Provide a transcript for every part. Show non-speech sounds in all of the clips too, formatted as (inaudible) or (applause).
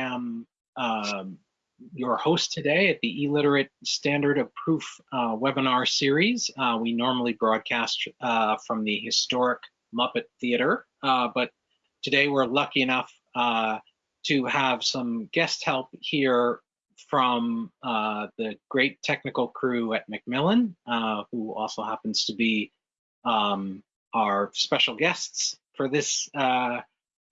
am um, your host today at the eLiterate Standard of Proof uh, webinar series. Uh, we normally broadcast uh, from the historic Muppet Theater, uh, but today we're lucky enough uh, to have some guest help here from uh, the great technical crew at Macmillan, who also happens to be um, our special guests for this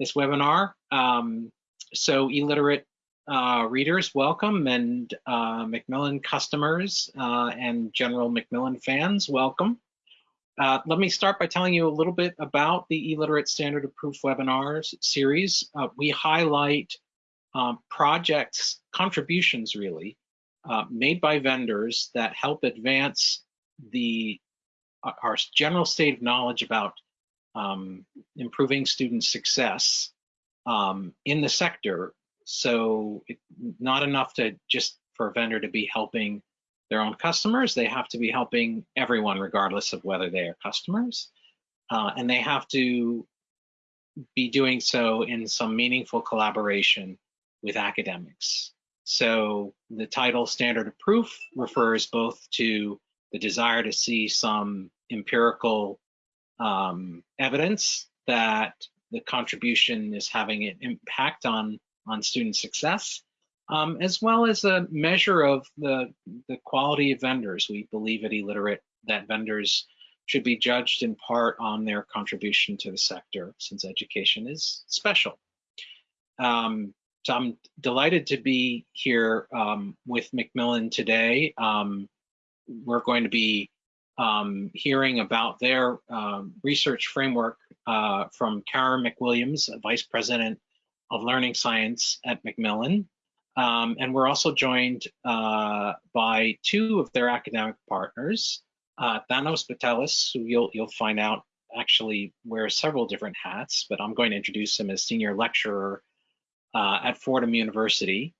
this webinar. Um, so eLiterate uh, readers, welcome, and uh, Macmillan customers uh, and general Macmillan fans, welcome. Uh, let me start by telling you a little bit about the eLiterate Standard of Proof webinars series. Uh, we highlight um, projects, contributions really, uh, made by vendors that help advance the our general state of knowledge about um, improving student success um, in the sector so it, not enough to just for a vendor to be helping their own customers, they have to be helping everyone regardless of whether they are customers. Uh, and they have to be doing so in some meaningful collaboration with academics. So the title standard of proof refers both to the desire to see some empirical um, evidence that the contribution is having an impact on on student success, um, as well as a measure of the, the quality of vendors. We believe at eLiterate that vendors should be judged in part on their contribution to the sector since education is special. Um, so I'm delighted to be here um, with Macmillan today. Um, we're going to be um, hearing about their um, research framework uh, from Kara McWilliams, Vice President of Learning Science at Macmillan. Um, and we're also joined uh, by two of their academic partners, uh, Thanos Patelis, who you'll, you'll find out actually wears several different hats, but I'm going to introduce him as senior lecturer uh, at Fordham University.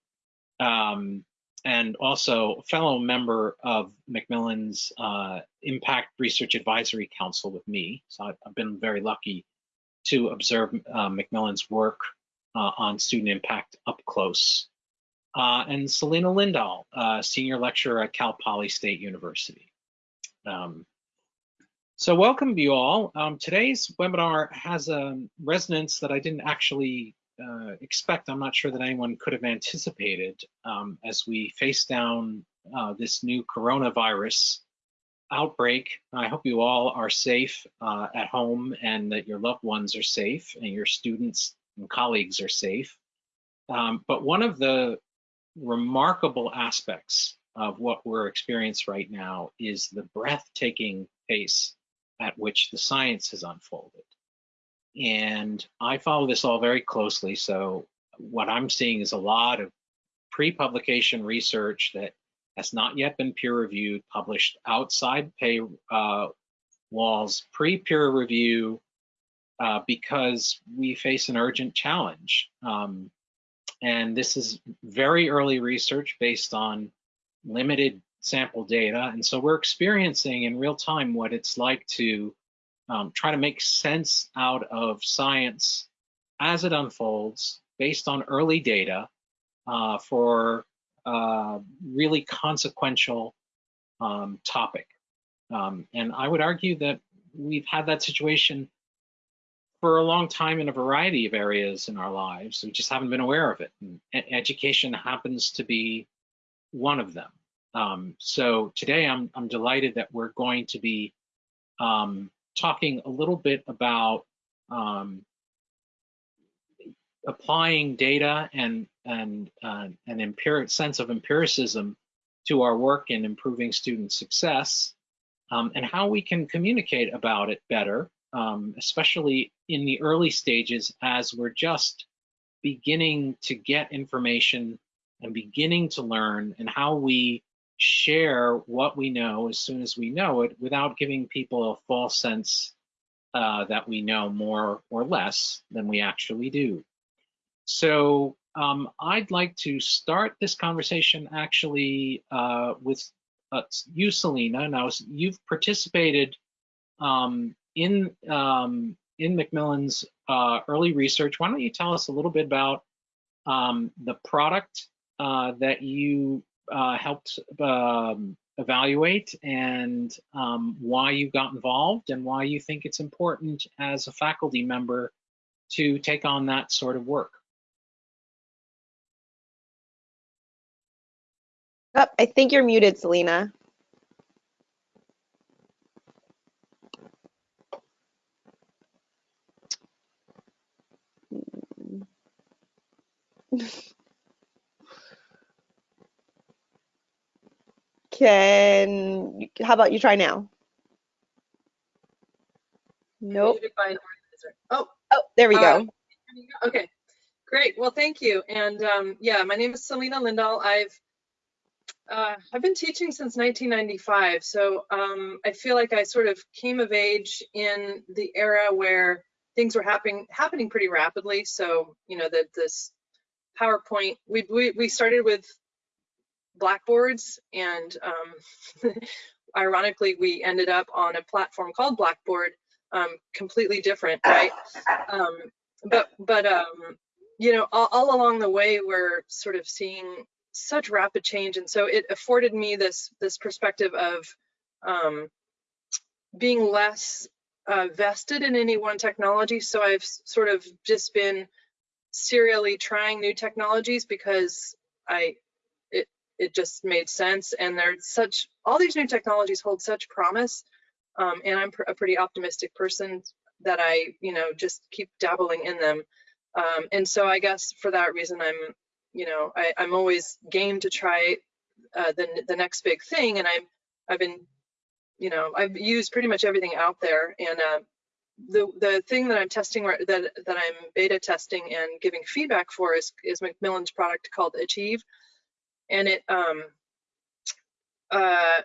Um, and also fellow member of Macmillan's uh, Impact Research Advisory Council with me. So I've, been very lucky to observe uh, Macmillan's work uh, on student impact up close. Uh, and Selena Lindahl, uh, senior lecturer at Cal Poly State University. Um, so welcome you all. Um, today's webinar has a resonance that I didn't actually uh, expect. I'm not sure that anyone could have anticipated um, as we face down uh, this new coronavirus outbreak. I hope you all are safe uh, at home and that your loved ones are safe and your students and colleagues are safe. Um, but one of the remarkable aspects of what we're experiencing right now is the breathtaking pace at which the science has unfolded. And I follow this all very closely. So what I'm seeing is a lot of pre-publication research that has not yet been peer reviewed, published outside pay uh, walls, pre-peer review, uh, because we face an urgent challenge. Um, and this is very early research based on limited sample data. And so we're experiencing in real time what it's like to um, try to make sense out of science as it unfolds based on early data uh, for uh, really consequential um, topic. Um, and I would argue that we've had that situation for a long time in a variety of areas in our lives. We just haven't been aware of it. And education happens to be one of them. Um, so today I'm, I'm delighted that we're going to be um, talking a little bit about um, applying data and, and uh, an empiric sense of empiricism to our work in improving student success um, and how we can communicate about it better um, especially in the early stages as we're just beginning to get information and beginning to learn and how we share what we know as soon as we know it without giving people a false sense uh, that we know more or less than we actually do. So um, I'd like to start this conversation actually uh, with uh, you, Selena. Now, you've participated um, in um, in Macmillan's uh, early research. Why don't you tell us a little bit about um, the product uh, that you uh, helped um, evaluate and um, why you got involved and why you think it's important as a faculty member to take on that sort of work. Oh, I think you're muted, Selena. (laughs) Can, how about you try now? Nope. Muted by an organizer. Oh, Oh, there we Uh, go. okay. Great. Well, thank you. And um, yeah, my name is Selena Lindahl. I've uh, I've been teaching since 1995, so um, I feel like I sort of came of age in the era where things were happening happening pretty rapidly. So you know that this PowerPoint, we, we we started with blackboards, and um, (laughs) ironically, we ended up on a platform called Blackboard, um, completely different, right? Um, but but um, you know, all, all along the way, we're sort of seeing such rapid change, and so it afforded me this this perspective of um, being less uh, vested in any one technology. So I've sort of just been serially trying new technologies because I it just made sense, and there's such all these new technologies hold such promise, um, and I'm pr- a pretty optimistic person that I you know just keep dabbling in them. Um, and so I guess for that reason, I'm, you know, I, I'm always game to try uh, the the next big thing. And I'm, I've been, you know, I've used pretty much everything out there. And uh, the the thing that I'm testing that that I'm beta testing and giving feedback for is is Macmillan's product called Achieve, and it um uh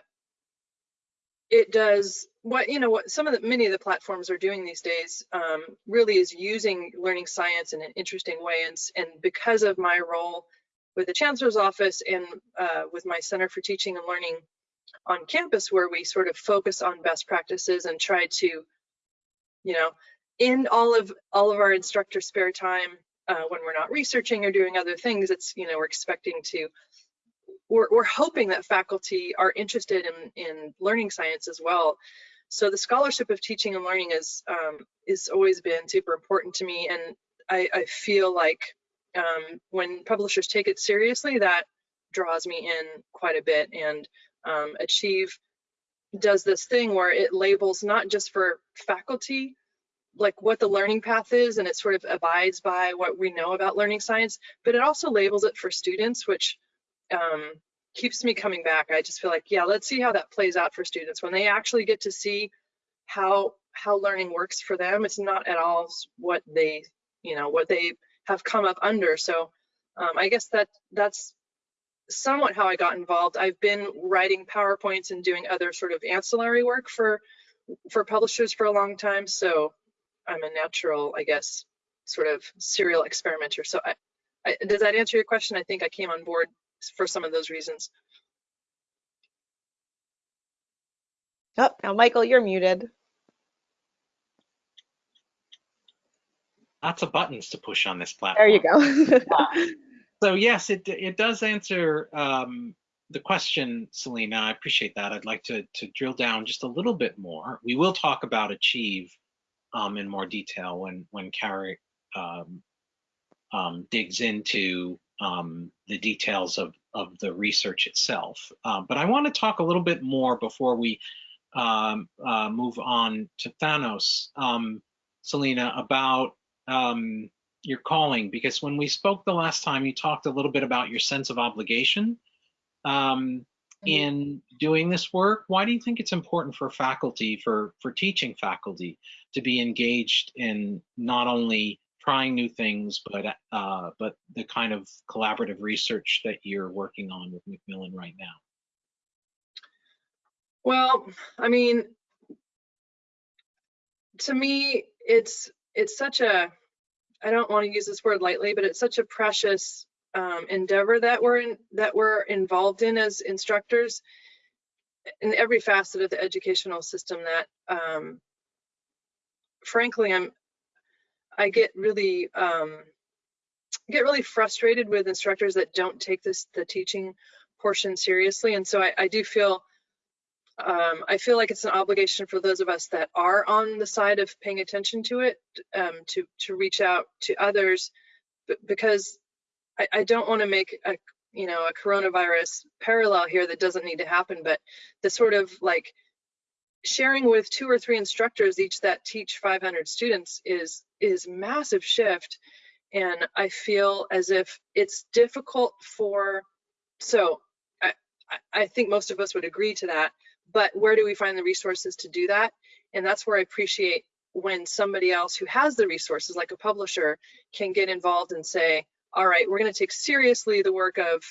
it does what you know what some of the many of the platforms are doing these days um, really is using learning science in an interesting way and, and because of my role with the chancellor's office and uh, with my center for teaching and learning on campus where we sort of focus on best practices and try to you know in all of all of our instructor spare time uh, when we're not researching or doing other things it's you know we're expecting to we're, we're hoping that faculty are interested in, in learning science as well. So the scholarship of teaching and learning is um, is always been super important to me, and I, I feel like um, when publishers take it seriously, that draws me in quite a bit. And um, Achieve does this thing where it labels not just for faculty like what the learning path is and it sort of abides by what we know about learning science but it also labels it for students which um, keeps me coming back. I just feel like, yeah, let's see how that plays out for students when they actually get to see how how learning works for them. It's not at all what they, you know, what they have come up under. So um, I guess that that's somewhat how I got involved. I've been writing PowerPoints and doing other sort of ancillary work for for publishers for a long time. So I'm a natural, I guess, sort of serial experimenter. So I, I, does that answer your question? I think I came on board for some of those reasons. Oh, now Michael, you're muted. Lots of buttons to push on this platform. There you go. (laughs) So yes, it it does answer um, the question, Selena. I appreciate that. I'd like to to drill down just a little bit more. We will talk about Achieve um, in more detail when when Kara um, um, digs into um, the details of of the research itself. Um, but I want to talk a little bit more before we um, uh, move on to Thanos, um, Selena, about um, your calling, because when we spoke the last time, you talked a little bit about your sense of obligation um, in doing this work. Why do you think it's important for faculty, for for teaching faculty, to be engaged in not only trying new things, but uh, but the kind of collaborative research that you're working on with Macmillan right now? Well, I mean, to me, it's it's such a I don't want to use this word lightly, but it's such a precious um, endeavor that we're in, that we're involved in as instructors in every facet of the educational system. That, um, frankly, I'm I get really um, get really frustrated with instructors that don't take this the teaching portion seriously. And so I, I do feel um, I feel like it's an obligation for those of us that are on the side of paying attention to it um, to to reach out to others because I, I don't want to make a you know a coronavirus parallel here that doesn't need to happen but the sort of like sharing with two or three instructors each that teach 500 students is is massive shift and i feel as if it's difficult for so i i think most of us would agree to that but where do we find the resources to do that? And that's where i appreciate when somebody else who has the resources like a publisher can get involved and say all right we're going to take seriously the work of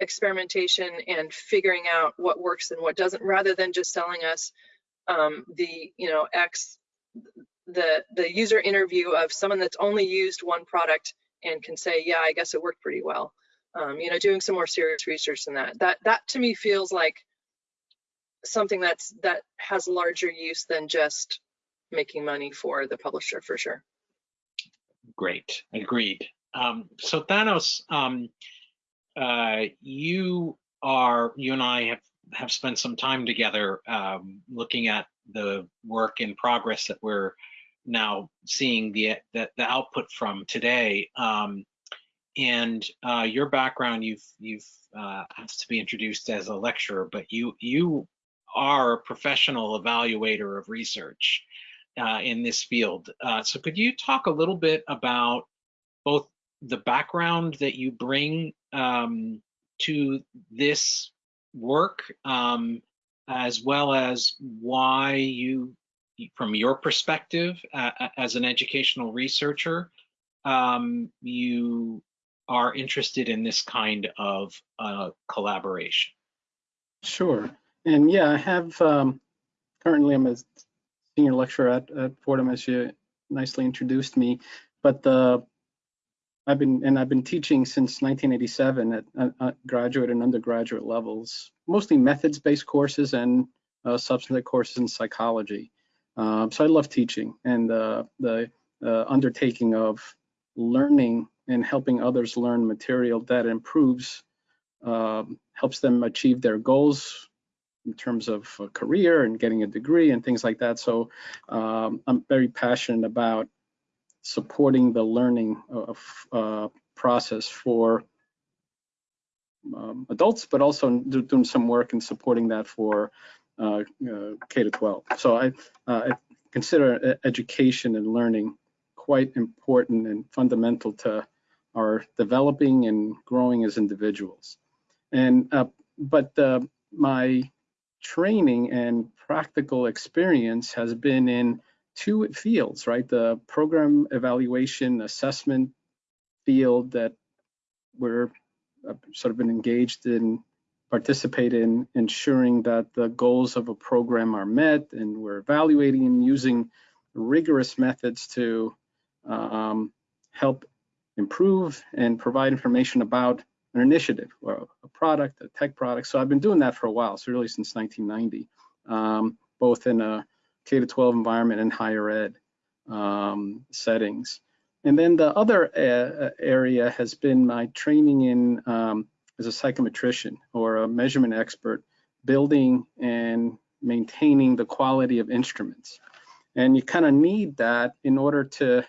experimentation and figuring out what works and what doesn't rather than just selling us um, the you know X the the user interview of someone that's only used one product and can say yeah I guess it worked pretty well. Um, you know doing some more serious research than that. That that to me feels like something that's that has larger use than just making money for the publisher for sure. Great. Agreed. Um, so Thanos um, uh, you are you and I have have spent some time together um, looking at the work in progress that we're now seeing the the, the output from today. Um, and uh, your background, you've you've uh, has to be introduced as a lecturer, but you you are a professional evaluator of research uh, in this field. Uh, so could you talk a little bit about both the background that you bring um, to this work, um, as well as why you, from your perspective uh, as an educational researcher, um, you are interested in this kind of uh, collaboration. Sure. And yeah, I have, um, currently I'm a senior lecturer at, at Fordham, as you nicely introduced me, but the I've been and I've been teaching since 1987 at, at graduate and undergraduate levels, mostly methods-based courses and uh, substantive courses in psychology. Um, so I love teaching and uh, the uh, undertaking of learning and helping others learn material that improves, um, helps them achieve their goals in terms of a career and getting a degree and things like that. So um, I'm very passionate about supporting the learning of, uh, process for um, adults, but also doing some work and supporting that for uh, uh, K to 12. So I, uh, I, consider education and learning quite important and fundamental to our developing and growing as individuals. And uh, but uh, my training and practical experience has been in two fields, right? The program evaluation assessment field that we're uh, sort of been engaged in, participate in ensuring that the goals of a program are met and we're evaluating and using rigorous methods to um, help improve and provide information about an initiative or a product, a tech product. So I've been doing that for a while, so really since 1990, um, both in a K to 12 environment and higher ed um, settings. And then the other uh, area has been my training in um, as a psychometrician or a measurement expert, building and maintaining the quality of instruments. And you kind of need that in order to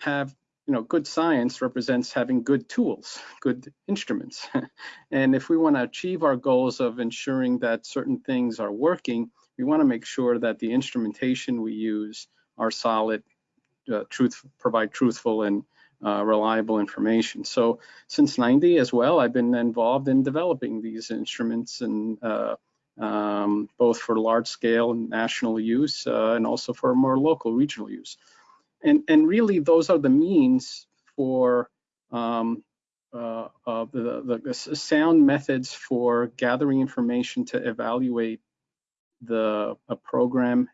have, you know, good science represents having good tools, good instruments. (laughs) and if we want to achieve our goals of ensuring that certain things are working, we want to make sure that the instrumentation we use are solid, uh, truth, provide truthful and uh, reliable information. So since 90 as well, I've been involved in developing these instruments and uh, um, both for large scale and national use uh, and also for more local regional use. And, and really those are the means for um, uh, the, the, sound methods for gathering information to evaluate the a program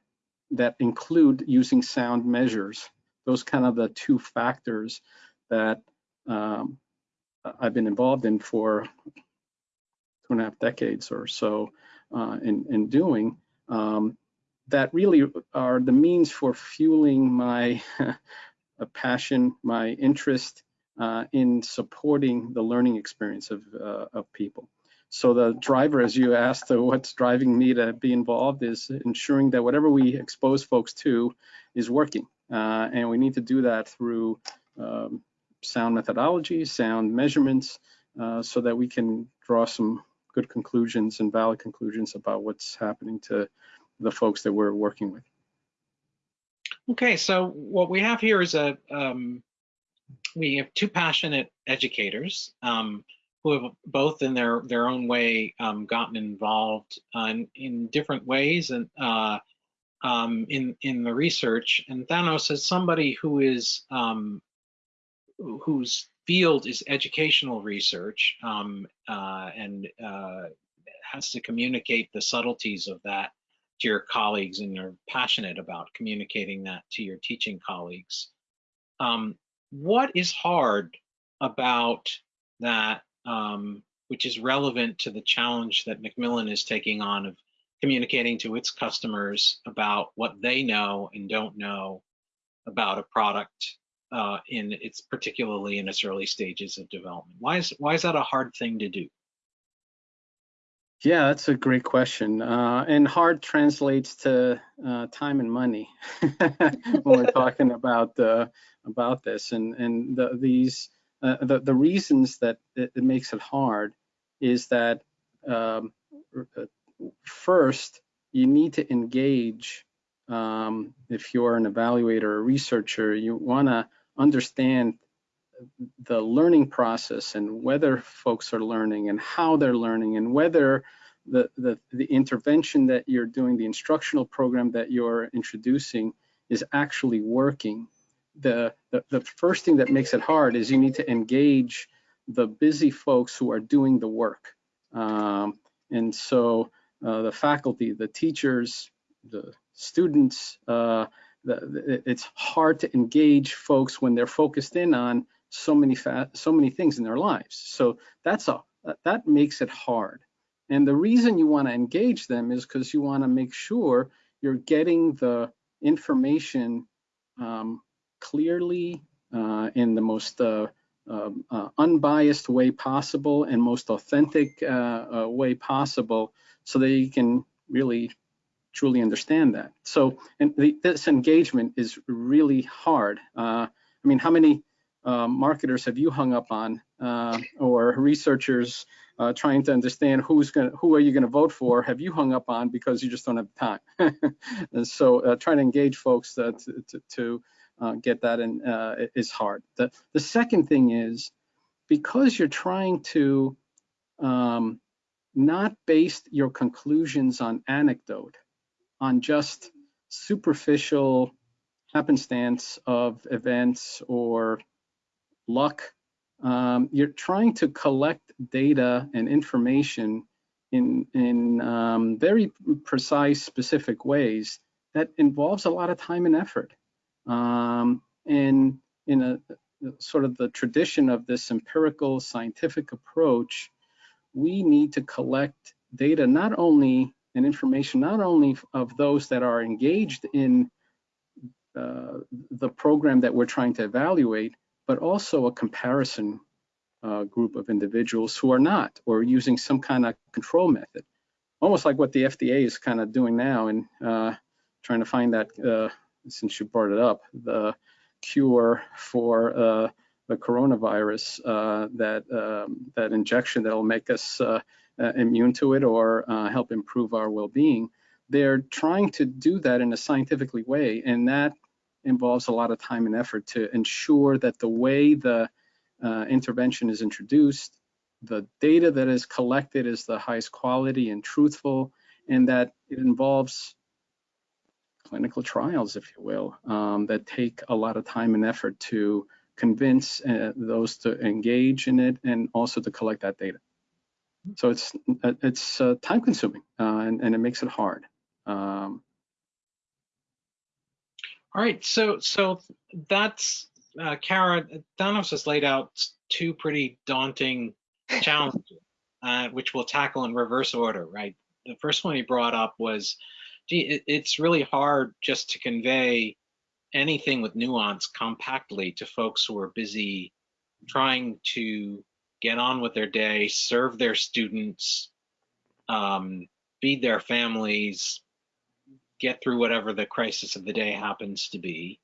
that include using sound measures. Those kind of the two factors that um, I've been involved in for two and a half decades or so uh, in, in doing um, that really are the means for fueling my (laughs) passion, my interest uh, in supporting the learning experience of, uh, of people. So the driver, as you asked, uh, what's driving me to be involved is ensuring that whatever we expose folks to is working. Uh, and we need to do that through um, sound methodology, sound measurements, uh, so that we can draw some good conclusions and valid conclusions about what's happening to the folks that we're working with. Okay, so what we have here is a, um, we have two passionate educators um, who have both in their, their own way um, gotten involved uh, in, in, different ways and uh, um, in, in the research. And Thanos is somebody who is, um, whose field is educational research um, uh, and uh, has to communicate the subtleties of that to your colleagues and you're passionate about communicating that to your teaching colleagues. Um, what is hard about that, um, which is relevant to the challenge that Macmillan is taking on of communicating to its customers about what they know and don't know about a product uh, in its particularly in its early stages of development? Why is why is that a hard thing to do? Yeah, that's a great question. Uh, and hard translates to uh, time and money (laughs) when we're (laughs) talking about uh, about this. And and the, these uh, the the reasons that it, it, makes it hard is that um, uh, first you need to engage. Um, if you're an evaluator or researcher, you want to understand the learning process and whether folks are learning and how they're learning and whether the, the, the intervention that you're doing, the instructional program that you're introducing is actually working. The, the, the first thing that makes it hard is you need to engage the busy folks who are doing the work. Um, and so uh, the faculty, the teachers, the students, uh, the, it's hard to engage folks when they're focused in on so many so many things in their lives. So that's a that makes it hard. And the reason you want to engage them is because you want to make sure you're getting the information um, clearly uh, in the most uh, um, uh, unbiased way possible and most authentic uh, uh, way possible so they can really truly understand that. So, and the, this engagement is really hard. Uh, I mean, how many uh, marketers have you hung up on uh, or researchers uh, trying to understand who's going who are you going to vote for have you hung up on because you just don't have time and (laughs) so uh, trying to engage folks to, to, to get that in is hard the, the second thing is because you're trying to um, not based your conclusions on anecdote on just superficial happenstance of events or luck. Um, you're trying to collect data and information in, in um, very precise, specific ways that involves a lot of time and effort. Um, and in a sort of the tradition of this empirical scientific approach, we need to collect data not only and information not only of those that are engaged in uh, the program that we're trying to evaluate, but also a comparison uh, group of individuals who are not or using some kind of control method. Almost like what the FDA is kind of doing now and uh, trying to find that, uh, since you brought it up, the cure for uh, the coronavirus, uh, that, um, that injection that'll make us uh, immune to it or uh, help improve our well-being. They're trying to do that in a scientifically way, and that involves a lot of time and effort to ensure that the way the uh, intervention is introduced, the data that is collected is the highest quality and truthful, and that it involves clinical trials, if you will, um, that take a lot of time and effort to convince uh, those to engage in it and also to collect that data. So it's it's uh, time consuming uh, and, and it makes it hard. Um, all right, so so that's uh, Kara. Thanos has laid out two pretty daunting challenges, uh, which we'll tackle in reverse order. Right. The first one he brought up was, gee, it, it's really hard just to convey anything with nuance compactly to folks who are busy trying to get on with their day, serve their students, um, feed their families, get through whatever the crisis of the day happens to be.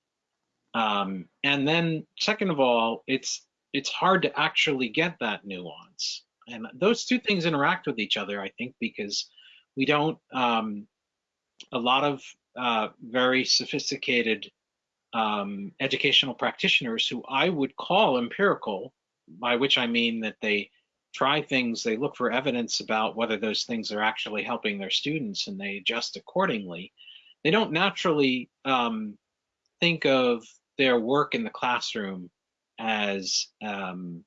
Um, and then second of all, it's it's hard to actually get that nuance. And those two things interact with each other, I think, because we don't, um, a lot of uh, very sophisticated um, educational practitioners who I would call empirical, by which I mean that they try things, they look for evidence about whether those things are actually helping their students and they adjust accordingly. They don't naturally um, think of their work in the classroom as um,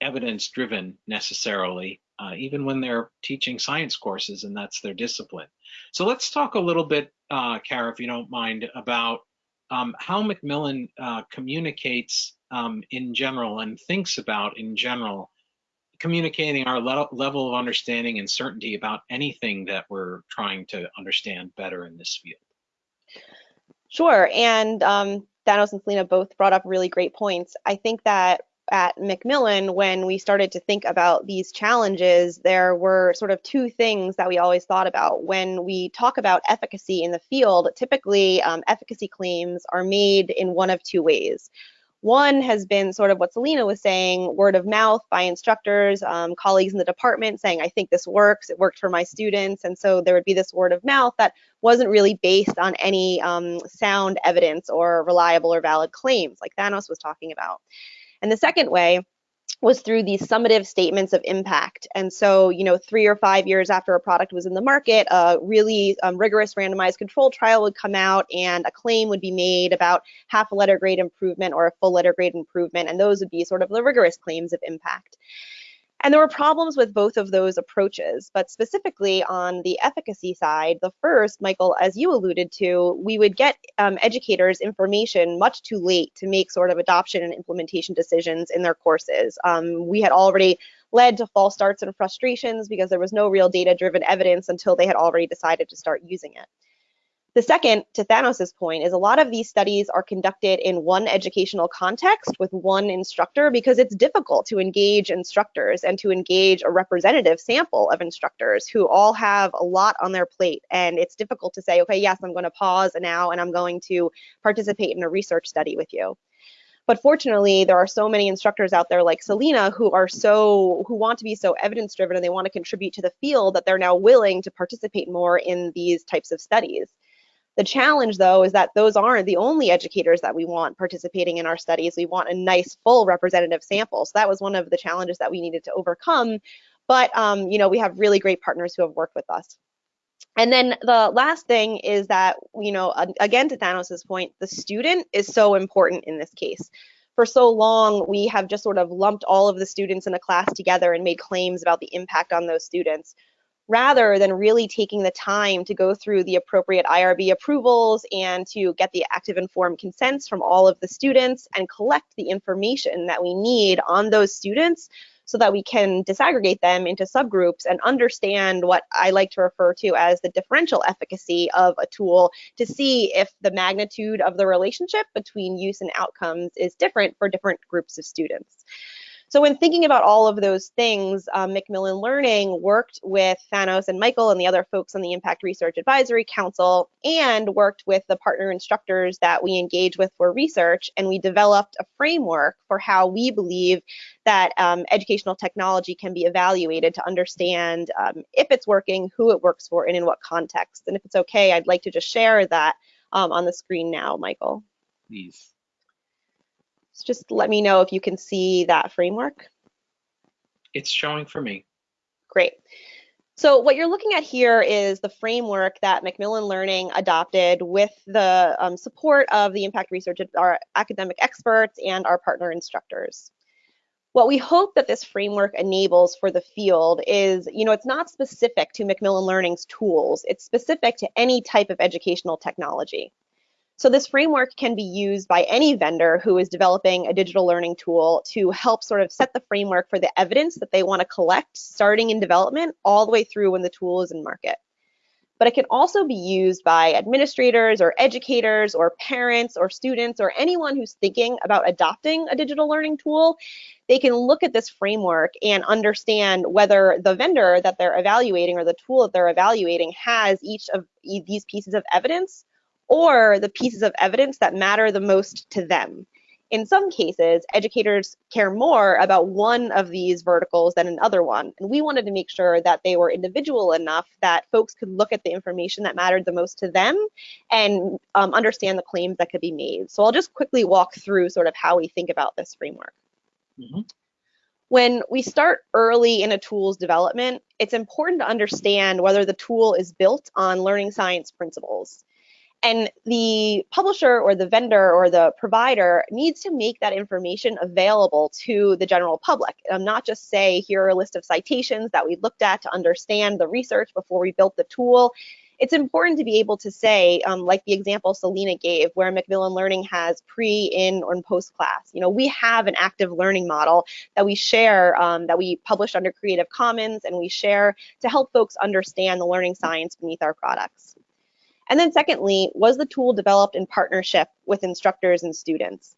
evidence driven necessarily, uh, even when they're teaching science courses and that's their discipline. So let's talk a little bit, uh, Kara, if you don't mind, about um, how Macmillan uh, communicates um, in general and thinks about in general communicating our le level of understanding and certainty about anything that we're trying to understand better in this field. Sure, and um, Thanos and Selena both brought up really great points. I think that at Macmillan, when we started to think about these challenges, there were sort of two things that we always thought about. When we talk about efficacy in the field, typically um, efficacy claims are made in one of two ways. One has been sort of what Selena was saying, word of mouth by instructors, um, colleagues in the department saying, I think this works, it worked for my students. And so there would be this word of mouth that wasn't really based on any um, sound evidence or reliable or valid claims like Thanos was talking about. And the second way was through these summative statements of impact. And so, you know, three or five years after a product was in the market, a really um, rigorous randomized control trial would come out and a claim would be made about half a letter grade improvement or a full letter grade improvement. And those would be sort of the rigorous claims of impact. And there were problems with both of those approaches, but specifically on the efficacy side, the first, Michael, as you alluded to, we would get um, educators information much too late to make sort of adoption and implementation decisions in their courses. Um, we had already led to false starts and frustrations because there was no real data-driven evidence until they had already decided to start using it. The second, to Thanos's point, is a lot of these studies are conducted in one educational context with one instructor because it's difficult to engage instructors and to engage a representative sample of instructors who all have a lot on their plate. And it's difficult to say, okay, yes, I'm going to pause now and I'm going to participate in a research study with you. But fortunately, there are so many instructors out there like Selena who are so who want to be so evidence driven and they want to contribute to the field that they're now willing to participate more in these types of studies. The challenge, though, is that those aren't the only educators that we want participating in our studies. We want a nice, full representative sample. So that was one of the challenges that we needed to overcome. But, um, you know, we have really great partners who have worked with us. And then the last thing is that, you know, again, to Thanos's point, the student is so important in this case. For so long, we have just sort of lumped all of the students in a class together and made claims about the impact on those students rather than really taking the time to go through the appropriate IRB approvals and to get the active informed consents from all of the students and collect the information that we need on those students so that we can disaggregate them into subgroups and understand what I like to refer to as the differential efficacy of a tool to see if the magnitude of the relationship between use and outcomes is different for different groups of students. So when thinking about all of those things, um, Macmillan Learning worked with Thanos and Michael and the other folks on the Impact Research Advisory Council and worked with the partner instructors that we engage with for research. And we developed a framework for how we believe that um, educational technology can be evaluated to understand um, if it's working, who it works for, and in what context. And if it's okay, I'd like to just share that um, on the screen now, Michael. Please. So just let me know if you can see that framework. It's showing for me. Great. So what you're looking at here is the framework that Macmillan Learning adopted with the um, support of the impact research, our academic experts and our partner instructors. What we hope that this framework enables for the field is, you know, it's not specific to Macmillan Learning's tools. It's specific to any type of educational technology. So this framework can be used by any vendor who is developing a digital learning tool to help sort of set the framework for the evidence that they want to collect starting in development all the way through when the tool is in market. but it can also be used by administrators or educators or parents or students or anyone who's thinking about adopting a digital learning tool. They can look at this framework and understand whether the vendor that they're evaluating or the tool that they're evaluating has each of these pieces of evidence or the pieces of evidence that matter the most to them. In some cases, educators care more about one of these verticals than another one. And we wanted to make sure that they were individual enough that folks could look at the information that mattered the most to them and um, understand the claims that could be made. So I'll just quickly walk through sort of how we think about this framework. Mm -hmm. When we start early in a tool's development, it's important to understand whether the tool is built on learning science principles. And the publisher or the vendor or the provider needs to make that information available to the general public. Um, not just say, here are a list of citations that we looked at to understand the research before we built the tool. It's important to be able to say, um, like the example Selena gave, where Macmillan Learning has pre, in, or post class. You know, we have an active learning model that we share, um, that we publish under Creative Commons, and we share to help folks understand the learning science beneath our products. And then secondly, was the tool developed in partnership with instructors and students?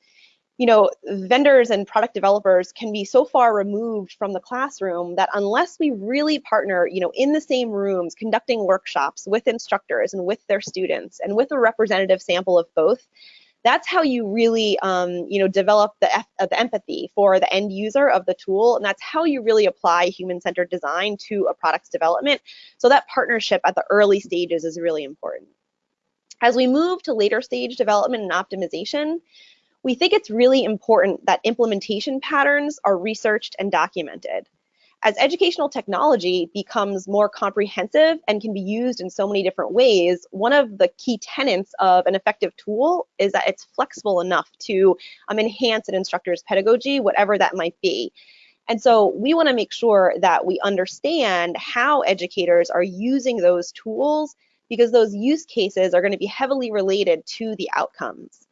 You know, vendors and product developers can be so far removed from the classroom that unless we really partner, you know, in the same rooms, conducting workshops with instructors and with their students and with a representative sample of both, that's how you really um, you know develop the, uh, the empathy for the end user of the tool. And that's how you really apply human-centered design to a product's development. So that partnership at the early stages is really important as we move to later stage development and optimization, we think it's really important that implementation patterns are researched and documented. As educational technology becomes more comprehensive and can be used in so many different ways, one of the key tenets of an effective tool is that it's flexible enough to um, enhance an instructor's pedagogy, whatever that might be. And so we want to make sure that we understand how educators are using those tools because those use cases are going to be heavily related to the outcomes.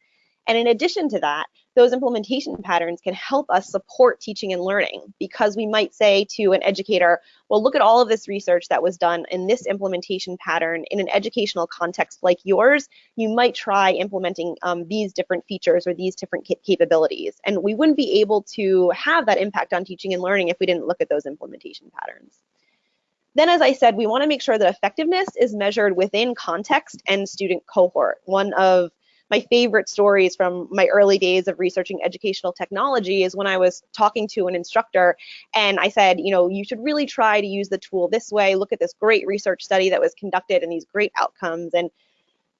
And in addition to that, those implementation patterns can help us support teaching and learning because we might say to an educator, well, look at all of this research that was done in this implementation pattern in an educational context like yours. You might try implementing um, these different features or these different capabilities. And we wouldn't be able to have that impact on teaching and learning if we didn't look at those implementation patterns. Then, as I said, we want to make sure that effectiveness is measured within context and student cohort. One of my favorite stories from my early days of researching educational technology is when I was talking to an instructor and I said, you know, you should really try to use the tool this way. Look at this great research study that was conducted and these great outcomes. And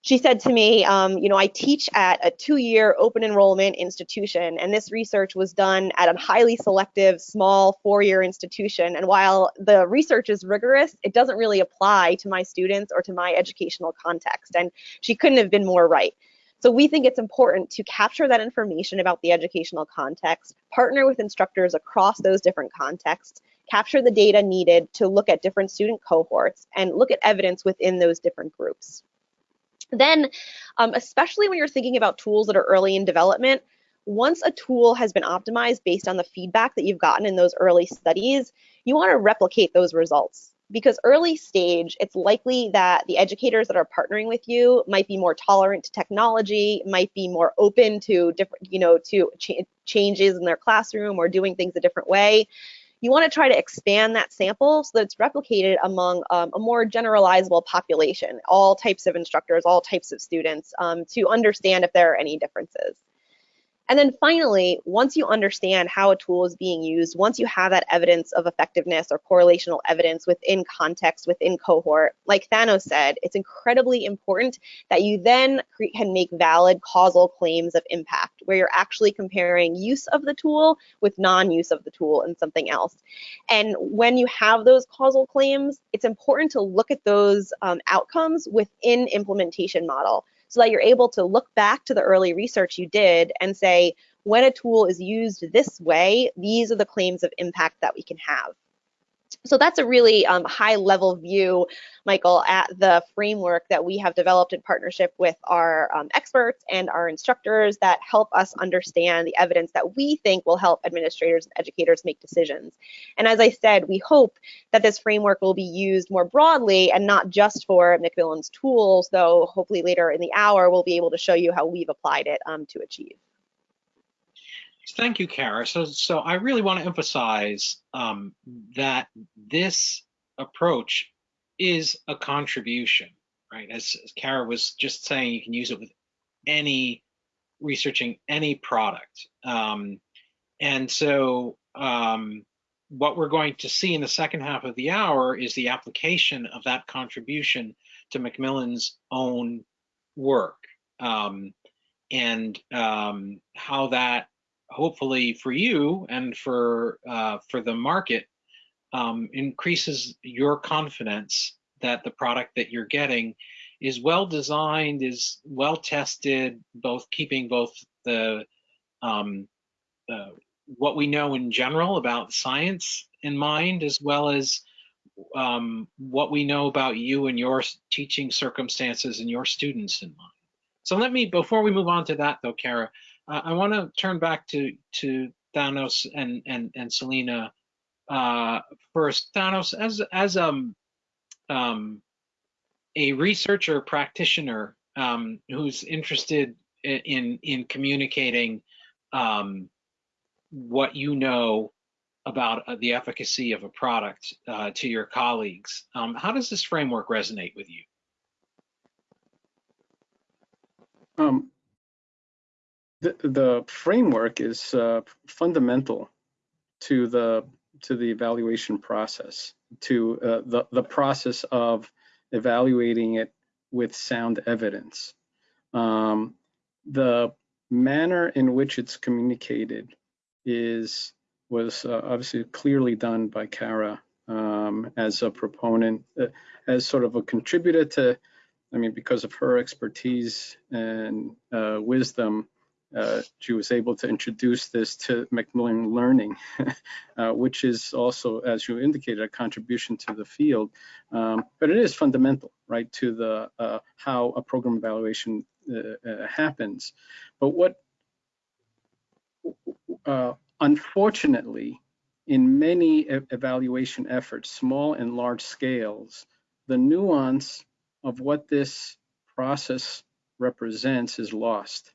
she said to me, um, you know, I teach at a two-year open enrollment institution, and this research was done at a highly selective, small four-year institution. And while the research is rigorous, it doesn't really apply to my students or to my educational context. And she couldn't have been more right. So we think it's important to capture that information about the educational context, partner with instructors across those different contexts, capture the data needed to look at different student cohorts, and look at evidence within those different groups. Then, um, especially when you're thinking about tools that are early in development, once a tool has been optimized based on the feedback that you've gotten in those early studies, you want to replicate those results. Because early stage, it's likely that the educators that are partnering with you might be more tolerant to technology, might be more open to different, you know, to ch changes in their classroom or doing things a different way you want to try to expand that sample so that it's replicated among um, a more generalizable population, all types of instructors, all types of students, um, to understand if there are any differences. And then finally, once you understand how a tool is being used, once you have that evidence of effectiveness or correlational evidence within context, within cohort, like Thanos said, it's incredibly important that you then can make valid causal claims of impact, where you're actually comparing use of the tool with non-use of the tool and something else. And when you have those causal claims, it's important to look at those um, outcomes within implementation model so that you're able to look back to the early research you did and say, when a tool is used this way, these are the claims of impact that we can have. So that's a really um, high level view, Michael, at the framework that we have developed in partnership with our um, experts and our instructors that help us understand the evidence that we think will help administrators and educators make decisions. And as I said, we hope that this framework will be used more broadly and not just for Macmillan's tools, though hopefully later in the hour we'll be able to show you how we've applied it um, to achieve. Thank you, Kara. So, so I really want to emphasize um, that this approach is a contribution, right? As, as Kara was just saying, you can use it with any researching any product. Um, and so um, what we're going to see in the second half of the hour is the application of that contribution to Macmillan's own work um, and um, how that hopefully for you and for uh, for the market um, increases your confidence that the product that you're getting is well designed, is well tested, both keeping both the um, uh, what we know in general about science in mind, as well as um, what we know about you and your teaching circumstances and your students in mind. So let me, before we move on to that though, Kara, I want to turn back to to Thanos and and and Selena uh, first. Thanos, as as um um a researcher practitioner um, who's interested in in communicating um, what you know about uh, the efficacy of a product uh, to your colleagues. Um, how does this framework resonate with you? Um, the, framework is uh, fundamental to the to the evaluation process, to uh, the the process of evaluating it with sound evidence. Um, the manner in which it's communicated is was uh, obviously clearly done by Kara um, as a proponent, uh, as sort of a contributor to, I mean, because of her expertise and uh, wisdom, uh, she was able to introduce this to Macmillan Learning, (laughs) uh, which is also, as you indicated, a contribution to the field. Um, but it is fundamental, right, to the uh, how a program evaluation uh, uh, happens. But what, uh, unfortunately, in many evaluation efforts, small and large scales, the nuance of what this process represents is lost.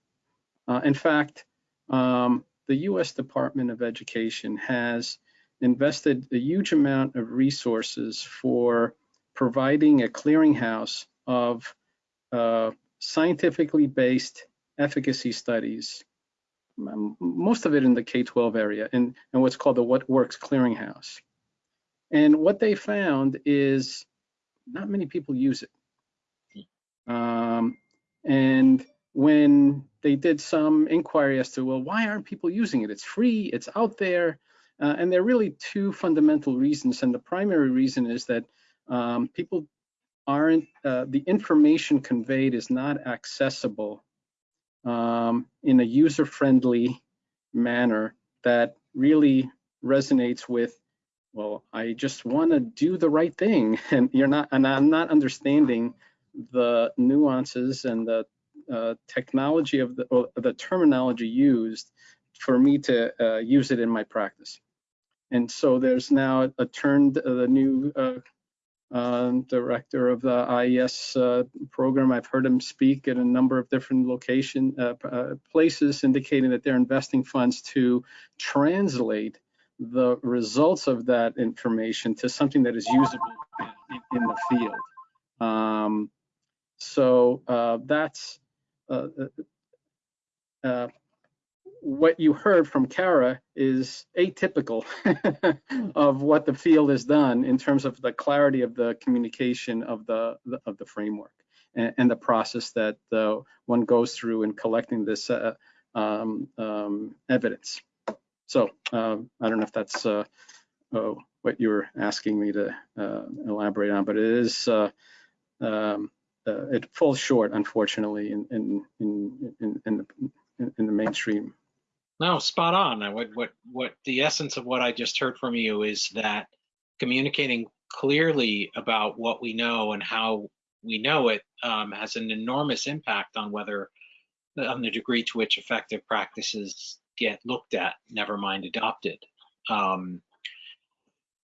Uh, in fact, um, the U.S. Department of Education has invested a huge amount of resources for providing a clearinghouse of uh, scientifically based efficacy studies, most of it in the K-12 area, and, and what's called the What Works Clearinghouse. And what they found is not many people use it. Um, and when they did some inquiry as to, well, why aren't people using it? It's free, it's out there. Uh, and there are really two fundamental reasons. And the primary reason is that um, people aren't, uh, the information conveyed is not accessible um, in a user-friendly manner that really resonates with, well, I just want to do the right thing. (laughs) And you're not, and I'm not understanding the nuances and the uh, technology of the, the terminology used for me to uh, use it in my practice. And so there's now a turned uh, the new uh, uh, director of the IES program. I've heard him speak at a number of different location places, indicating that they're investing funds to translate the results of that information to something that is usable in, in the field. Um, so uh, that's uh, uh, uh, what you heard from Kara is atypical (laughs) of what the field has done in terms of the clarity of the communication of the, the of the framework and, and, the process that uh, one goes through in collecting this uh, um, um, evidence. So um, I don't know if that's uh, what you were asking me to elaborate on, but it is um, uh, it falls short, unfortunately, in in in in, in the in the mainstream. No, spot on. What what what the essence of what I just heard from you is that communicating clearly about what we know and how we know it um, has an enormous impact on whether on the degree to which effective practices get looked at, never mind adopted. Um,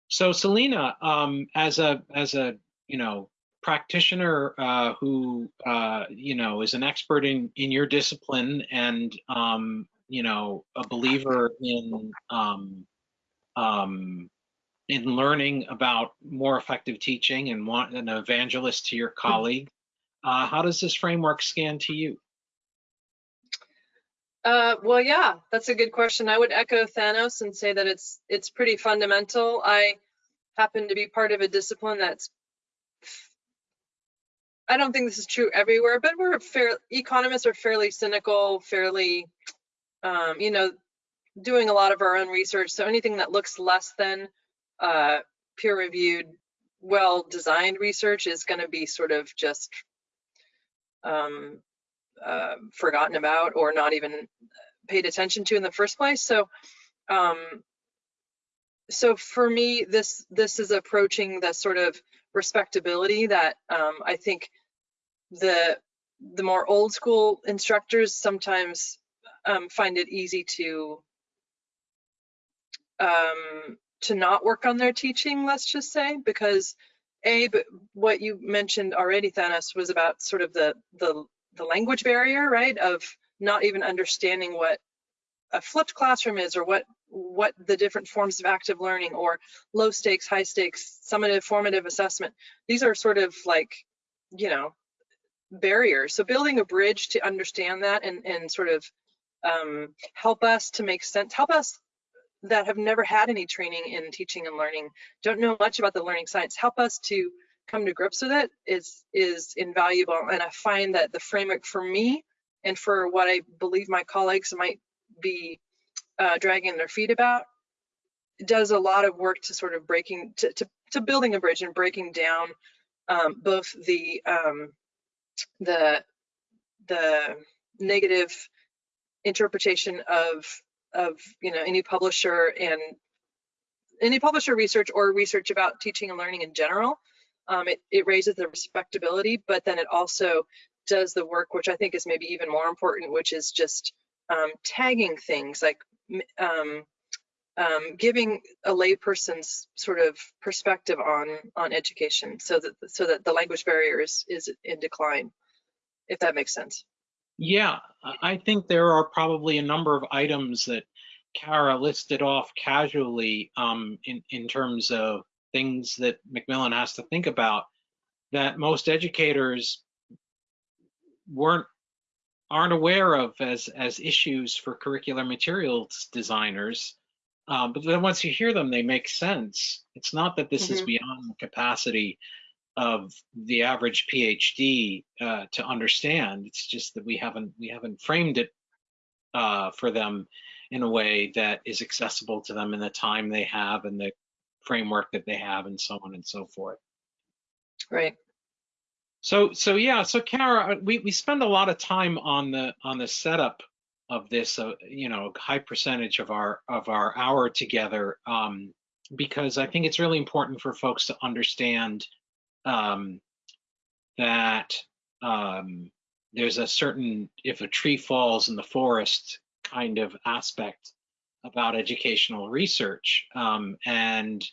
so Selena, um, as a as a you know practitioner uh, who uh, you know is an expert in in your discipline and um, you know a believer in um, um, in learning about more effective teaching and want an evangelist to your colleague. Uh, how does this framework scan to you? Uh, well, yeah, that's a good question. I would echo Thanos and say that it's it's pretty fundamental. I happen to be part of a discipline that's I don't think this is true everywhere, but we're fair economists are fairly cynical, fairly um, you know, doing a lot of our own research. So anything that looks less than uh, peer-reviewed, well-designed research is going to be sort of just um, uh, forgotten about or not even paid attention to in the first place. So, um, so for me, this this is approaching the sort of respectability that um, I think the the more old school instructors sometimes um, find it easy to um, to not work on their teaching, let's just say, because a but what you mentioned already, Thanos, was about sort of the the the language barrier, right? Of not even understanding what a flipped classroom is or what what the different forms of active learning or low stakes, high stakes, summative, formative assessment. These are sort of like, you know, barriers. So building a bridge to understand that and, and sort of um, help us to make sense, help us that have never had any training in teaching and learning, don't know much about the learning science, help us to come to grips with it is is invaluable. And I find that the framework for me and for what I believe my colleagues might be uh, dragging their feet about does a lot of work to sort of breaking to, to, to building a bridge and breaking down um, both the um, the the negative interpretation of of you know any publisher and any publisher research or research about teaching and learning in general. Um, it, it raises the respectability, but then it also does the work, which I think is maybe even more important, which is just um, tagging things like um, um, giving a layperson's sort of perspective on on education, so that so that the language barrier is is in decline, if that makes sense. Yeah, I think there are probably a number of items that Kara listed off casually um, in, in terms of things that Macmillan has to think about that most educators weren't aren't aware of as as issues for curricular materials designers um, but then once you hear them they make sense it's not that this mm -hmm. is mm-hmm. beyond the capacity of the average PhD uh, to understand. It's just that we haven't we haven't framed it uh, for them in a way that is accessible to them in the time they have and the framework that they have and so on and so forth. Right. So so yeah, so Kara, uh, we we spend a lot of time on the on the setup of this, uh, you know, high percentage of our of our hour together, um, because I think it's really important for folks to understand um, that um, there's a certain, if a tree falls in the forest kind of aspect about educational research. Um, and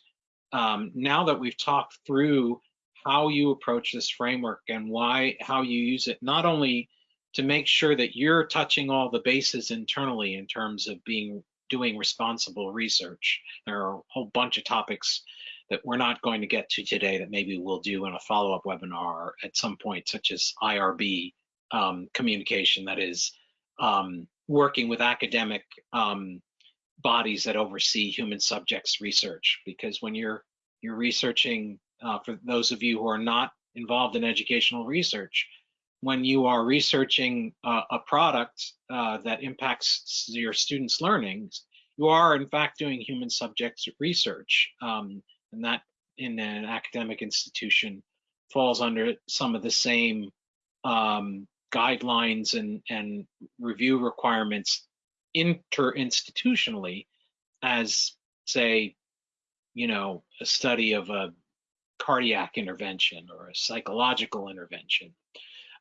um, now that we've talked through how you approach this framework and why, how you use it, not only to make sure that you're touching all the bases internally in terms of being doing responsible research. There are a whole bunch of topics that we're not going to get to today that maybe we'll do in a follow-up webinar at some point, such as IRB um, communication that is um, working with academic um, bodies that oversee human subjects research. Because when you're you're researching, uh, for those of you who are not involved in educational research, when you are researching uh, a product uh, that impacts your students' learnings, you are in fact doing human subjects research. Um, and that in an academic institution falls under some of the same um, guidelines and, and review requirements interinstitutionally as, say, you know, a study of a cardiac intervention or a psychological intervention.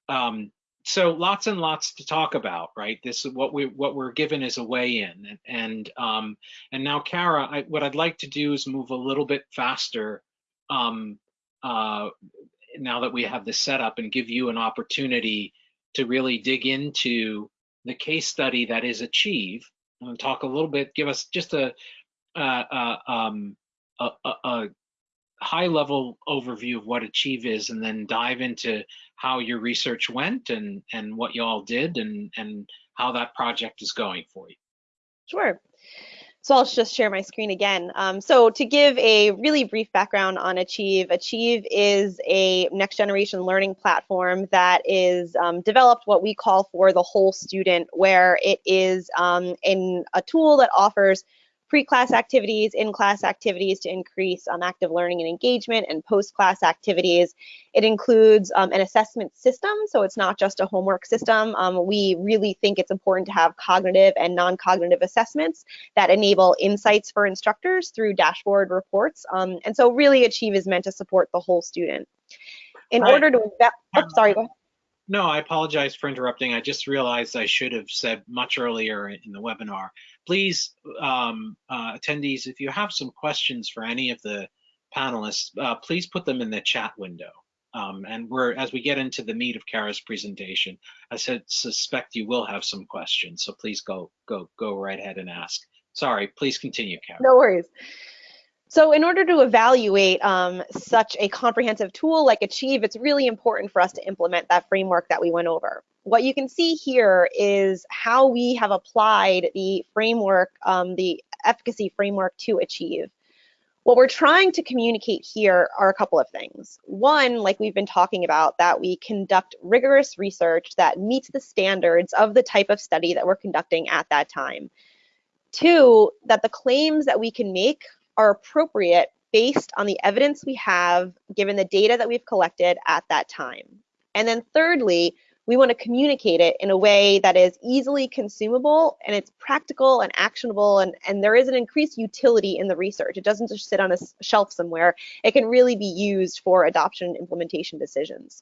Um, so lots and lots to talk about, right? This is what we what we're given is a way in, and and, um, and now, Kara, I, what I'd like to do is move a little bit faster um, uh, now that we have this set up and give you an opportunity to really dig into the case study that is Achieve. and talk a little bit, give us just a, a, um, a, a high level overview of what Achieve is and then dive into how your research went and, and what you all did and, and how that project is going for you. Sure. So I'll just share my screen again. Um, so to give a really brief background on Achieve, Achieve is a next generation learning platform that is um, developed what we call for the whole student, where it is um, in a tool that offers pre-class activities, in-class activities to increase um, active learning and engagement, and post-class activities. It includes um, an assessment system, so it's not just a homework system. Um, we really think it's important to have cognitive and non-cognitive assessments that enable insights for instructors through dashboard reports. Um, and so really Achieve is meant to support the whole student. In Right. order to, oh, sorry, go ahead. No, I apologize for interrupting. I just realized I should have said much earlier in the webinar. Please, um, uh, attendees, if you have some questions for any of the panelists, uh, please put them in the chat window. Um, and we're as we get into the meat of Kara's presentation, I said suspect you will have some questions. So please go go go right ahead and ask. Sorry, please continue, Kara. No worries. So in order to evaluate um, such a comprehensive tool like Achieve, it's really important for us to implement that framework that we went over. What you can see here is how we have applied the framework, um, the efficacy framework to Achieve. What we're trying to communicate here are a couple of things. One, like we've been talking about, that we conduct rigorous research that meets the standards of the type of study that we're conducting at that time. Two, that the claims that we can make are appropriate based on the evidence we have given the data that we've collected at that time. And then thirdly, we want to communicate it in a way that is easily consumable and it's practical and actionable and, and there is an increased utility in the research. It doesn't just sit on a shelf somewhere. It can really be used for adoption and implementation decisions.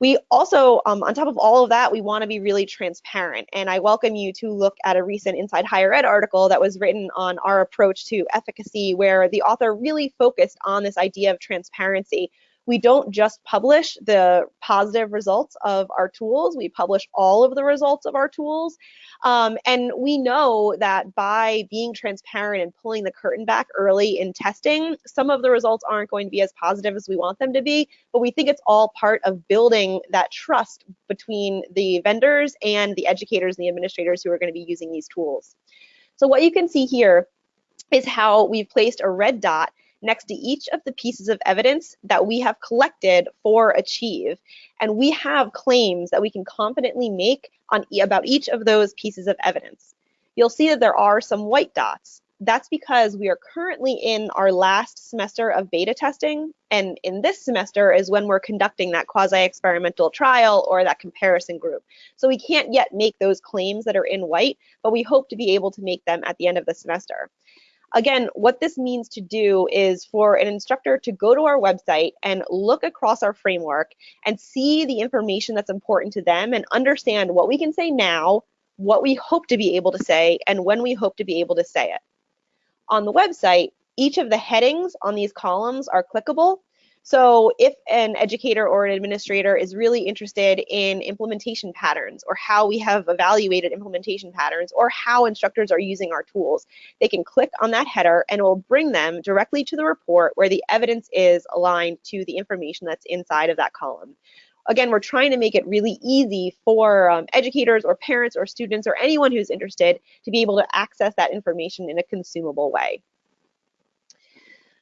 We also, um, on top of all of that, we want to be really transparent. And I welcome you to look at a recent Inside Higher Ed article that was written on our approach to efficacy, where the author really focused on this idea of transparency. We don't just publish the positive results of our tools, we publish all of the results of our tools. Um, and we know that by being transparent and pulling the curtain back early in testing, some of the results aren't going to be as positive as we want them to be, but we think it's all part of building that trust between the vendors and the educators and the administrators who are going to be using these tools. So what you can see here is how we've placed a red dot next to each of the pieces of evidence that we have collected for Achieve. And we have claims that we can confidently make on about each of those pieces of evidence. You'll see that there are some white dots. That's because we are currently in our last semester of beta testing. And in this semester is when we're conducting that quasi-experimental trial or that comparison group. So we can't yet make those claims that are in white, but we hope to be able to make them at the end of the semester. Again, what this means to do is for an instructor to go to our website and look across our framework and see the information that's important to them and understand what we can say now, what we hope to be able to say, and when we hope to be able to say it. On the website, each of the headings on these columns are clickable so if an educator or an administrator is really interested in implementation patterns or how we have evaluated implementation patterns or how instructors are using our tools, they can click on that header and it will bring them directly to the report where the evidence is aligned to the information that's inside of that column. Again, we're trying to make it really easy for um, educators or parents or students or anyone who's interested to be able to access that information in a consumable way.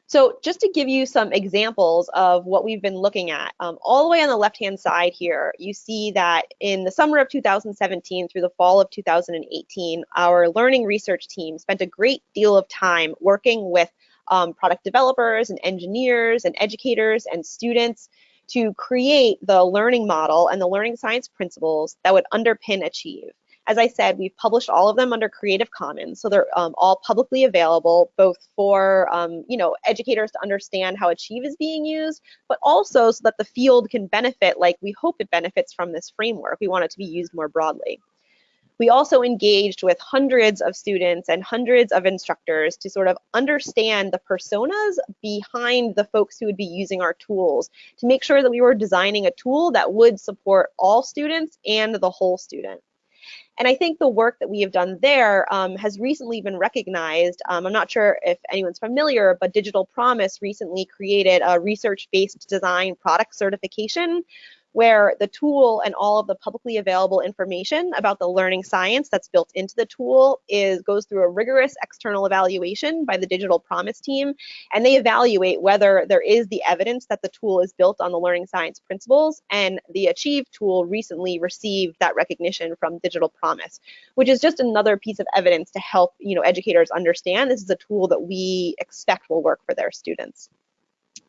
So just to give you some examples of what we've been looking at, um, all the way on the left-hand side here, you see that in the summer of 2017 through the fall of 2018, our learning research team spent a great deal of time working with um, product developers and engineers and educators and students to create the learning model and the learning science principles that would underpin Achieve. As I said, we've published all of them under Creative Commons, so they're um, all publicly available, both for um, you know educators to understand how Achieve is being used, but also so that the field can benefit like we hope it benefits from this framework. We want it to be used more broadly. We also engaged with hundreds of students and hundreds of instructors to sort of understand the personas behind the folks who would be using our tools to make sure that we were designing a tool that would support all students and the whole student. And I think the work that we have done there um, has recently been recognized. Um, I'm not sure if anyone's familiar, but Digital Promise recently created a research-based design product certification where the tool and all of the publicly available information about the learning science that's built into the tool is goes through a rigorous external evaluation by the digital promise team and they evaluate whether there is the evidence that the tool is built on the learning science principles and the achieve tool recently received that recognition from digital promise which is just another piece of evidence to help you know educators understand this is a tool that we expect will work for their students.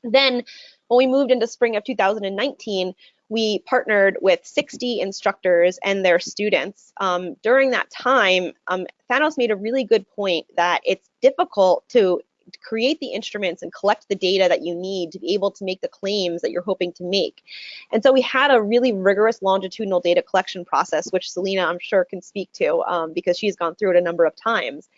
Then when we moved into spring of 2019 we partnered with 60 instructors and their students. Um, during that time, um, Thanos made a really good point that it's difficult to create the instruments and collect the data that you need to be able to make the claims that you're hoping to make. And so we had a really rigorous longitudinal data collection process, which Selena, I'm sure, can speak to um, because she's gone through it a number of times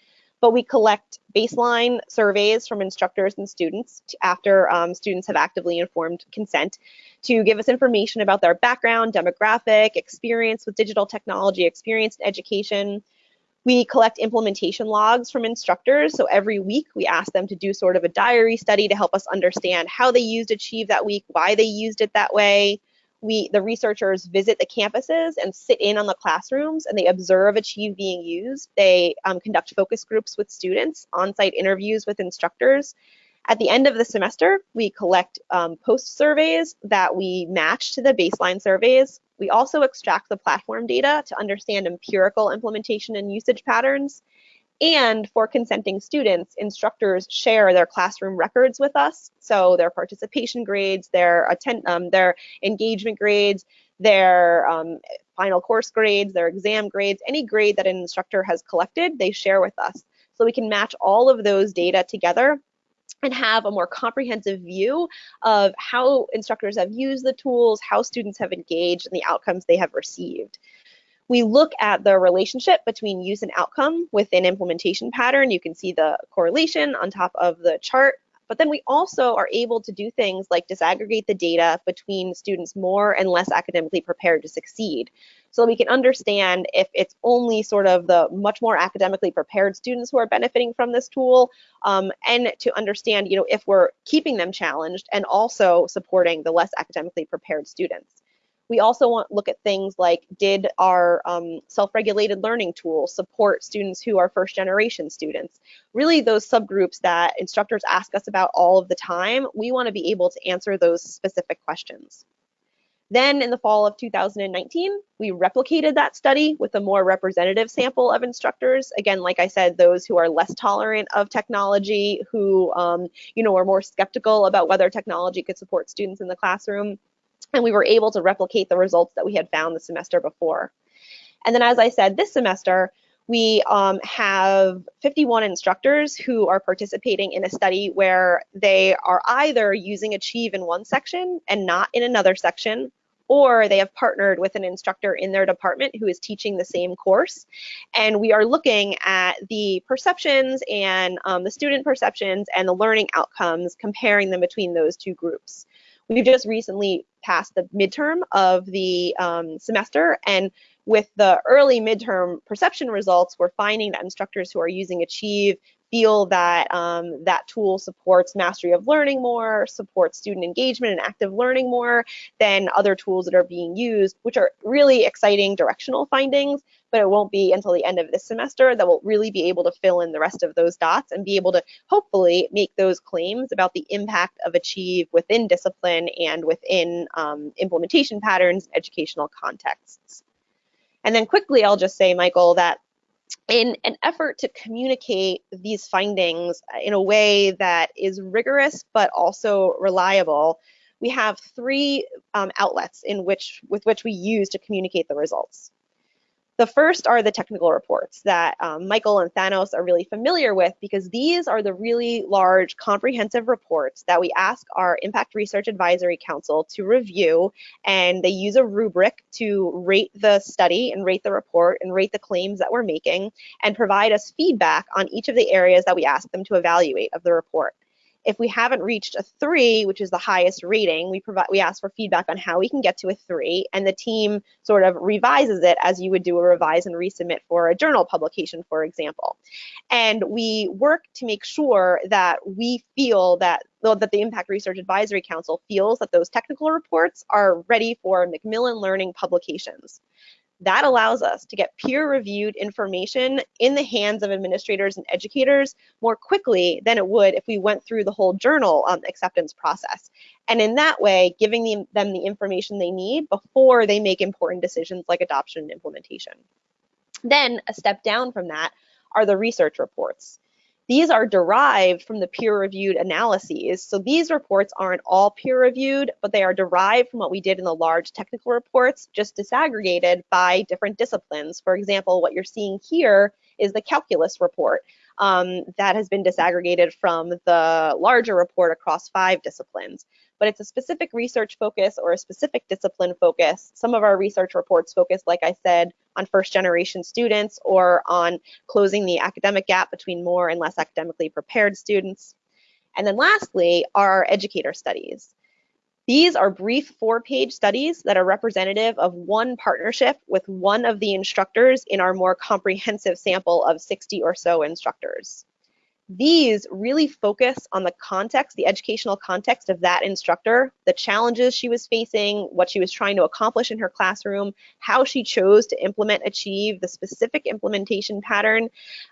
but we collect baseline surveys from instructors and students after um, students have actively informed consent to give us information about their background, demographic, experience with digital technology, experience in education. We collect implementation logs from instructors. So every week we ask them to do sort of a diary study to help us understand how they used Achieve that week, why they used it that way, we the researchers visit the campuses and sit in on the classrooms and they observe achieve being used. They um, conduct focus groups with students on-site interviews with instructors. At the end of the semester we collect um, post surveys that we match to the baseline surveys. We also extract the platform data to understand empirical implementation and usage patterns and for consenting students, instructors share their classroom records with us. So their participation grades, their, attend, um, their engagement grades, their um, final course grades, their exam grades, any grade that an instructor has collected, they share with us. So we can match all of those data together and have a more comprehensive view of how instructors have used the tools, how students have engaged, and the outcomes they have received. We look at the relationship between use and outcome within implementation pattern. You can see the correlation on top of the chart. But then we also are able to do things like disaggregate the data between students more and less academically prepared to succeed. So we can understand if it's only sort of the much more academically prepared students who are benefiting from this tool, um, and to understand, you know, if we're keeping them challenged and also supporting the less academically prepared students. We also want to look at things like did our um, self-regulated learning tools support students who are first generation students? Really those subgroups that instructors ask us about all of the time, we want to be able to answer those specific questions. Then in the fall of 2019, we replicated that study with a more representative sample of instructors. Again, like I said, those who are less tolerant of technology, who um, you know are more skeptical about whether technology could support students in the classroom and we were able to replicate the results that we had found the semester before. And then as I said, this semester, we um, have 51 instructors who are participating in a study where they are either using Achieve in one section and not in another section, or they have partnered with an instructor in their department who is teaching the same course. And we are looking at the perceptions and um, the student perceptions and the learning outcomes, comparing them between those two groups. We've just recently passed the midterm of the um, semester and with the early midterm perception results, we're finding that instructors who are using Achieve feel that um, that tool supports mastery of learning more, supports student engagement and active learning more than other tools that are being used, which are really exciting directional findings, but it won't be until the end of this semester that we'll really be able to fill in the rest of those dots and be able to hopefully make those claims about the impact of Achieve within discipline and within um, implementation patterns, educational contexts. And then quickly, I'll just say, Michael, that in an effort to communicate these findings in a way that is rigorous but also reliable, we have three um, outlets in which with which we use to communicate the results. The first are the technical reports that um, Michael and Thanos are really familiar with because these are the really large comprehensive reports that we ask our Impact Research Advisory Council to review and they use a rubric to rate the study and rate the report and rate the claims that we're making and provide us feedback on each of the areas that we ask them to evaluate of the report. If we haven't reached a three, which is the highest rating, we provide we ask for feedback on how we can get to a three, and the team sort of revises it as you would do a revise and resubmit for a journal publication, for example. And we work to make sure that we feel that though that the Impact Research Advisory Council feels that those technical reports are ready for Macmillan Learning publications. That allows us to get peer-reviewed information in the hands of administrators and educators more quickly than it would if we went through the whole journal um, acceptance process. And in that way, giving them, them the information they need before they make important decisions like adoption and implementation. Then a step down from that are the research reports. These are derived from the peer-reviewed analyses. So these reports aren't all peer-reviewed, but they are derived from what we did in the large technical reports, just disaggregated by different disciplines. For example, what you're seeing here is the calculus report um, that has been disaggregated from the larger report across five disciplines but it's a specific research focus or a specific discipline focus. Some of our research reports focus, like I said, on first generation students or on closing the academic gap between more and less academically prepared students. And then lastly, our educator studies. These are brief four-page studies that are representative of one partnership with one of the instructors in our more comprehensive sample of 60 or so instructors. These really focus on the context, the educational context of that instructor, the challenges she was facing, what she was trying to accomplish in her classroom, how she chose to implement Achieve, the specific implementation pattern,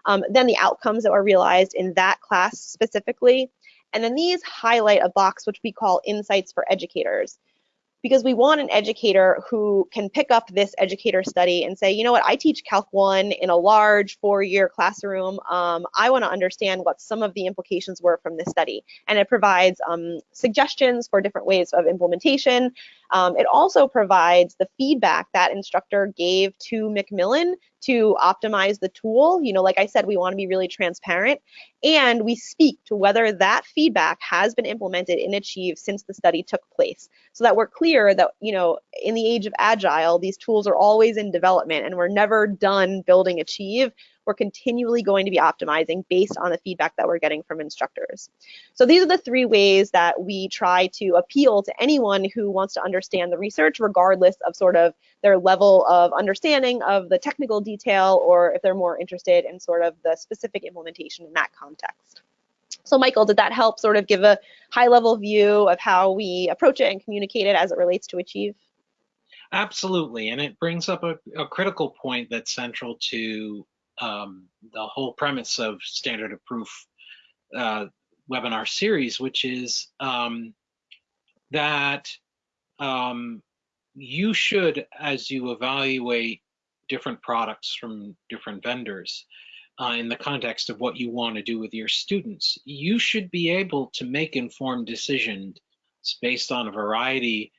um, then the outcomes that were realized in that class specifically. And then these highlight a box which we call insights for educators because we want an educator who can pick up this educator study and say, you know what, I teach Calc 1 in a large four-year classroom. Um, I want to understand what some of the implications were from this study. And it provides um, suggestions for different ways of implementation. Um, it also provides the feedback that instructor gave to Macmillan to optimize the tool. You know, like I said, we want to be really transparent and we speak to whether that feedback has been implemented in Achieve since the study took place so that we're clear that, you know, in the age of agile, these tools are always in development and we're never done building Achieve we're continually going to be optimizing based on the feedback that we're getting from instructors. So these are the three ways that we try to appeal to anyone who wants to understand the research, regardless of sort of their level of understanding of the technical detail or if they're more interested in sort of the specific implementation in that context. So Michael, did that help sort of give a high level view of how we approach it and communicate it as it relates to Achieve? Absolutely, and it brings up a, a critical point that's central to um, the whole premise of standard of proof uh, webinar series, which is um, that um, you should, as you evaluate different products from different vendors, uh, in the context of what you want to do with your students, you should be able to make informed decisions based on a variety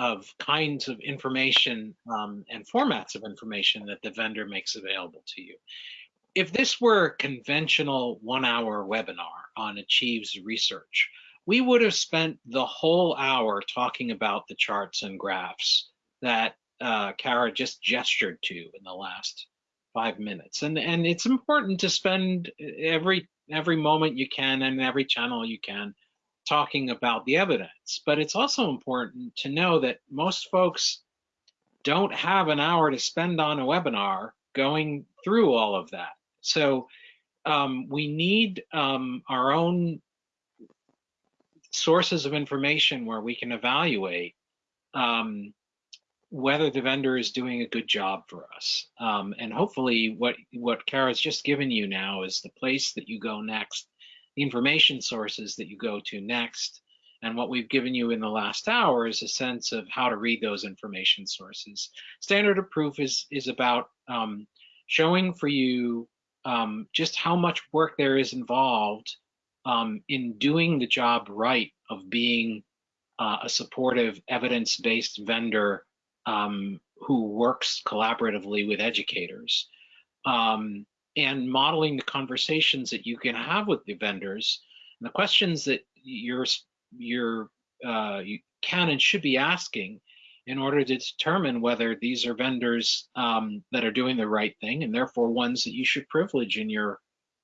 of kinds of information um, and formats of information that the vendor makes available to you. If this were a conventional one hour webinar on Achieve's research, we would have spent the whole hour talking about the charts and graphs that uh, Kara just gestured to in the last five minutes. And, and it's important to spend every every moment you can and every channel you can talking about the evidence. But it's also important to know that most folks don't have an hour to spend on a webinar going through all of that. So um, we need um, our own sources of information where we can evaluate um, whether the vendor is doing a good job for us. Um, and hopefully what, what Kara's just given you now is the place that you go next the information sources that you go to next. And what we've given you in the last hour is a sense of how to read those information sources. Standard of proof is, is about um, showing for you um, just how much work there is involved um, in doing the job right of being uh, a supportive evidence-based vendor um, who works collaboratively with educators, um, and modeling the conversations that you can have with the vendors and the questions that you're you're uh, you can and should be asking in order to determine whether these are vendors um, that are doing the right thing and therefore ones that you should privilege in your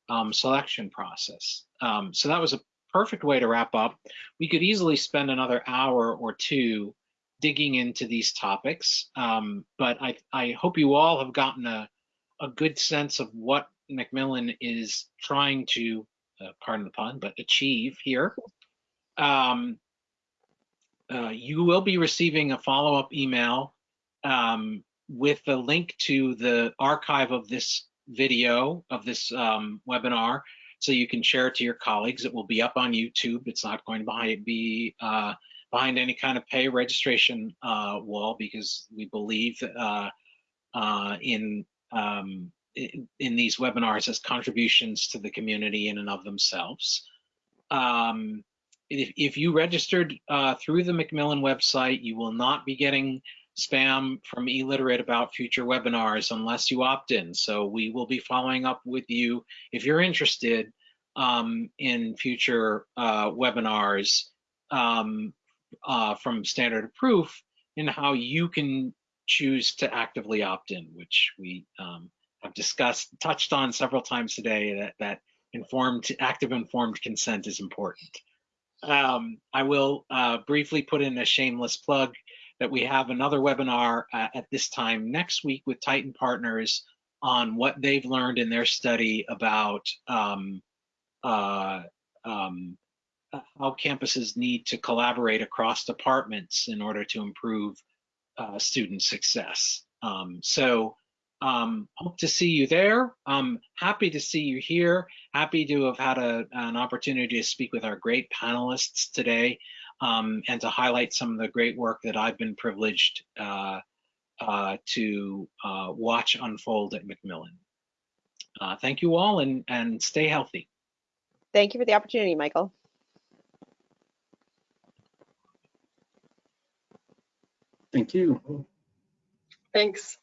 um, selection process. Um, so that was a perfect way to wrap up. We could easily spend another hour or two digging into these topics, um, but I, I hope you all have gotten a, a good sense of what Macmillan is trying to, uh, pardon the pun, but achieve here. Um, uh, you will be receiving a follow-up email um, with the link to the archive of this video, of this um, webinar, so you can share it to your colleagues. It will be up on YouTube. It's not going to be uh, behind any kind of pay registration uh, wall because we believe uh, uh, in, um, in, in these webinars as contributions to the community in and of themselves. Um, if, if you registered uh, through the Macmillan website, you will not be getting spam from eLiterate about future webinars unless you opt in. So we will be following up with you if you're interested um, in future uh, webinars um, uh, from Standard Proof and how you can choose to actively opt in, which we um, have discussed, touched on several times today that, that informed, active informed consent is important. Um, I will uh, briefly put in a shameless plug that we have another webinar uh, at this time next week with Tyton Partners on what they've learned in their study about um, uh, um, how campuses need to collaborate across departments in order to improve uh, student success. Um, so um, hope to see you there. I'm happy to see you here. Happy to have had a, an opportunity to speak with our great panelists today um, and to highlight some of the great work that I've been privileged uh, uh, to uh, watch unfold at Macmillan. Uh, thank you all and, and stay healthy. Thank you for the opportunity, Michael. Thank you. Thanks.